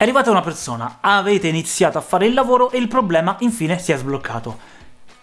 È arrivata una persona, avete iniziato a fare il lavoro e il problema infine si è sbloccato.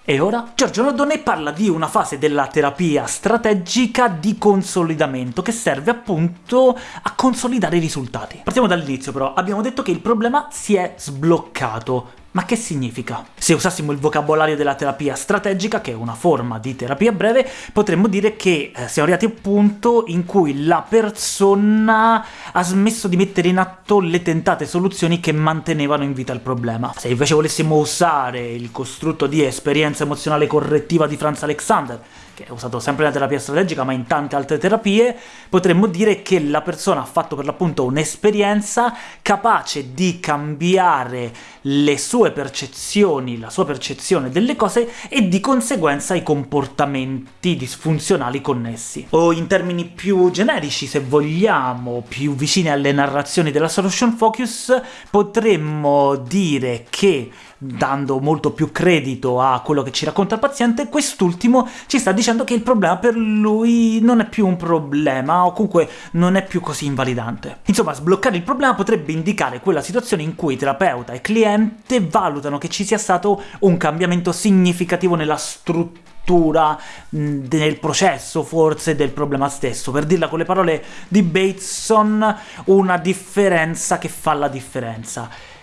E ora? Giorgio Nardone parla di una fase della terapia strategica di consolidamento che serve appunto a consolidare i risultati. Partiamo dall'inizio però, abbiamo detto che il problema si è sbloccato, ma che significa? Se usassimo il vocabolario della terapia strategica, che è una forma di terapia breve, potremmo dire che eh, siamo arrivati al punto in cui la persona ha smesso di mettere in atto le tentate soluzioni che mantenevano in vita il problema. Se invece volessimo usare il costrutto di esperienza emozionale correttiva di Franz Alexander, che è usato sempre nella terapia strategica ma in tante altre terapie, potremmo dire che la persona ha fatto per l'appunto un'esperienza capace di cambiare le sue percezioni, la sua percezione delle cose e di conseguenza i comportamenti disfunzionali connessi. O in termini più generici, se vogliamo, più vicini alle narrazioni della solution focus, potremmo dire che dando molto più credito a quello che ci racconta il paziente, quest'ultimo ci sta dicendo che il problema per lui non è più un problema, o comunque non è più così invalidante. Insomma, sbloccare il problema potrebbe indicare quella situazione in cui terapeuta e cliente valutano che ci sia stato un cambiamento significativo nella struttura nel processo forse del problema stesso. Per dirla con le parole di Bateson, una differenza che fa la differenza.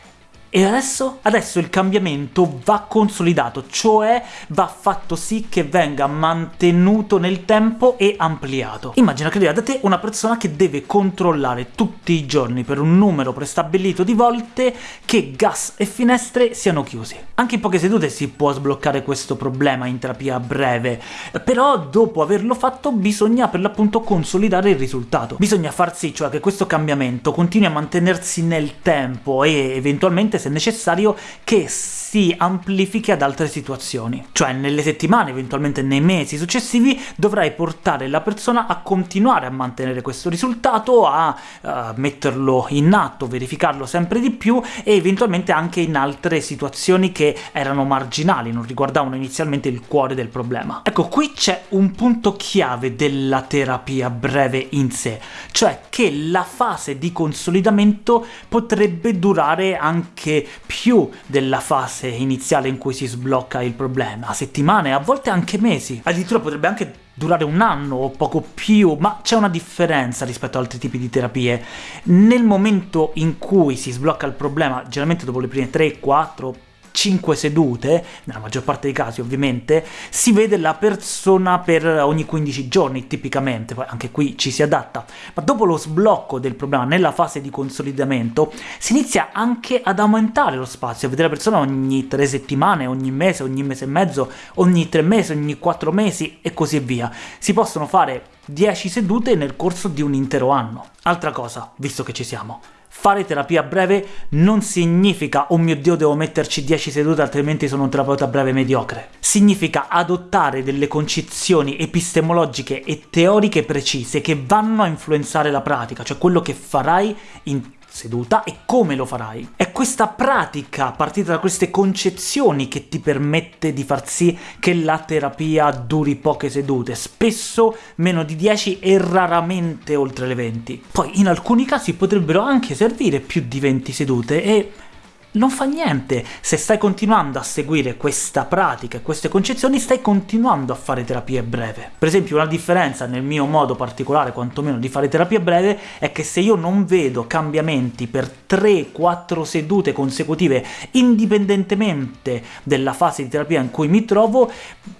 E adesso? Adesso il cambiamento va consolidato, cioè va fatto sì che venga mantenuto nel tempo e ampliato. Immagina che da te una persona che deve controllare tutti i giorni per un numero prestabilito di volte che gas e finestre siano chiusi. Anche in poche sedute si può sbloccare questo problema in terapia breve, però dopo averlo fatto bisogna per l'appunto consolidare il risultato. Bisogna far sì cioè che questo cambiamento continui a mantenersi nel tempo e eventualmente se necessario, che si amplifichi ad altre situazioni. Cioè, nelle settimane, eventualmente nei mesi successivi, dovrai portare la persona a continuare a mantenere questo risultato, a uh, metterlo in atto, verificarlo sempre di più, e eventualmente anche in altre situazioni che erano marginali, non riguardavano inizialmente il cuore del problema. Ecco, qui c'è un punto chiave della terapia breve in sé, cioè che la fase di consolidamento potrebbe durare anche più della fase iniziale in cui si sblocca il problema, settimane, a volte anche mesi. Addirittura potrebbe anche durare un anno o poco più, ma c'è una differenza rispetto ad altri tipi di terapie. Nel momento in cui si sblocca il problema, generalmente dopo le prime 3, 4, 5 sedute, nella maggior parte dei casi ovviamente, si vede la persona per ogni 15 giorni tipicamente, poi anche qui ci si adatta, ma dopo lo sblocco del problema nella fase di consolidamento si inizia anche ad aumentare lo spazio, a vedere la persona ogni 3 settimane, ogni mese, ogni mese e mezzo, ogni 3 mesi, ogni 4 mesi e così via. Si possono fare 10 sedute nel corso di un intero anno. Altra cosa, visto che ci siamo, Fare terapia breve non significa «Oh mio Dio, devo metterci 10 sedute altrimenti sono un terapeuta breve mediocre». Significa adottare delle concezioni epistemologiche e teoriche precise che vanno a influenzare la pratica, cioè quello che farai in seduta e come lo farai. È questa pratica, partita da queste concezioni, che ti permette di far sì che la terapia duri poche sedute, spesso meno di 10 e raramente oltre le 20. Poi in alcuni casi potrebbero anche servire più di 20 sedute e non fa niente. Se stai continuando a seguire questa pratica e queste concezioni, stai continuando a fare terapia breve. Per esempio, una differenza nel mio modo particolare, quantomeno, di fare terapia breve, è che se io non vedo cambiamenti per 3-4 sedute consecutive, indipendentemente della fase di terapia in cui mi trovo,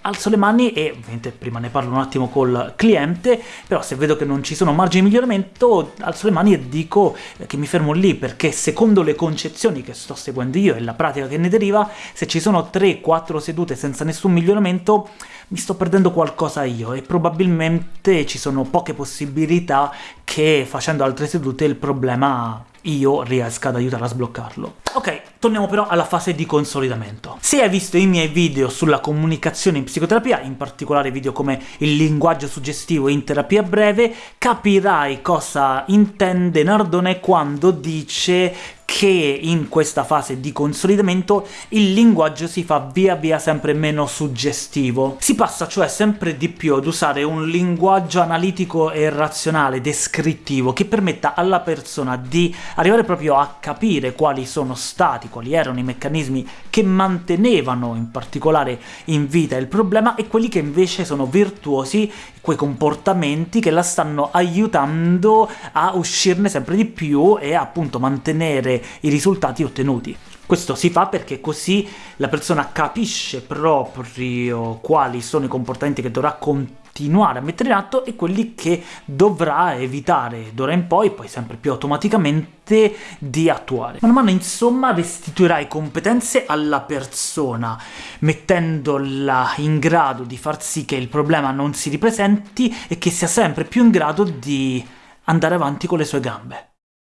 alzo le mani e, ovviamente prima ne parlo un attimo col cliente, però se vedo che non ci sono margini di miglioramento, alzo le mani e dico che mi fermo lì, perché secondo le concezioni che sto seguendo io e la pratica che ne deriva, se ci sono 3-4 sedute senza nessun miglioramento, mi sto perdendo qualcosa io, e probabilmente ci sono poche possibilità che facendo altre sedute il problema io riesca ad aiutare a sbloccarlo. Ok, torniamo però alla fase di consolidamento. Se hai visto i miei video sulla comunicazione in psicoterapia, in particolare video come il linguaggio suggestivo in terapia breve, capirai cosa intende Nardone quando dice che in questa fase di consolidamento il linguaggio si fa via via sempre meno suggestivo. Si passa cioè sempre di più ad usare un linguaggio analitico e razionale, descrittivo, che permetta alla persona di arrivare proprio a capire quali sono stati, quali erano i meccanismi che mantenevano in particolare in vita il problema, e quelli che invece sono virtuosi, quei comportamenti che la stanno aiutando a uscirne sempre di più e appunto mantenere i risultati ottenuti. Questo si fa perché così la persona capisce proprio quali sono i comportamenti che dovrà continuare a mettere in atto e quelli che dovrà evitare d'ora in poi, poi sempre più automaticamente, di attuare. Man mano, insomma, restituirai competenze alla persona, mettendola in grado di far sì che il problema non si ripresenti e che sia sempre più in grado di andare avanti con le sue gambe.